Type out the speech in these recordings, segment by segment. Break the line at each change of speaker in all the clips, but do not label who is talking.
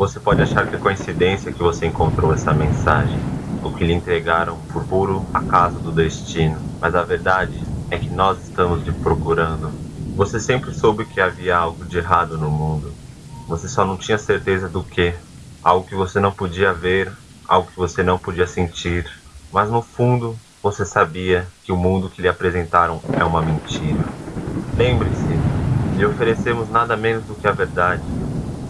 Você pode achar que é coincidência que você encontrou essa mensagem, ou que lhe entregaram por puro acaso do destino, mas a verdade é que nós estamos te procurando. Você sempre soube que havia algo de errado no mundo. Você só não tinha certeza do que. Algo que você não podia ver, algo que você não podia sentir. Mas no fundo, você sabia que o mundo que lhe apresentaram é uma mentira. Lembre-se, lhe oferecemos nada menos do que a verdade.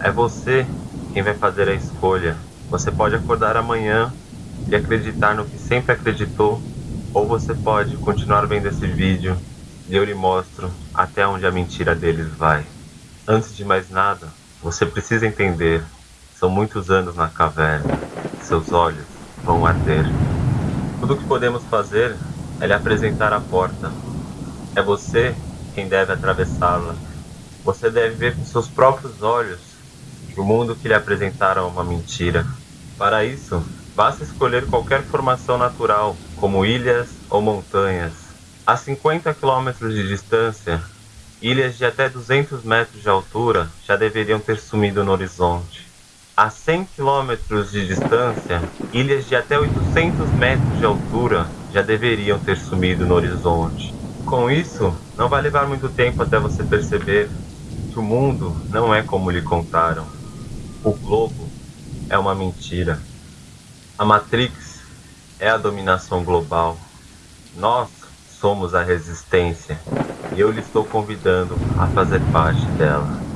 É você quem vai fazer a escolha. Você pode acordar amanhã e acreditar no que sempre acreditou, ou você pode continuar vendo esse vídeo e eu lhe mostro até onde a mentira deles vai. Antes de mais nada, você precisa entender: são muitos anos na caverna, seus olhos vão arder. Tudo o que podemos fazer é lhe apresentar a porta. É você quem deve atravessá-la. Você deve ver com seus próprios olhos o mundo que lhe apresentaram é uma mentira. Para isso, basta escolher qualquer formação natural, como ilhas ou montanhas. A 50 quilômetros de distância, ilhas de até 200 metros de altura já deveriam ter sumido no horizonte. A 100 quilômetros de distância, ilhas de até 800 metros de altura já deveriam ter sumido no horizonte. Com isso, não vai levar muito tempo até você perceber que o mundo não é como lhe contaram. O globo é uma mentira. A Matrix é a dominação global. Nós somos a resistência e eu lhe estou convidando a fazer parte dela.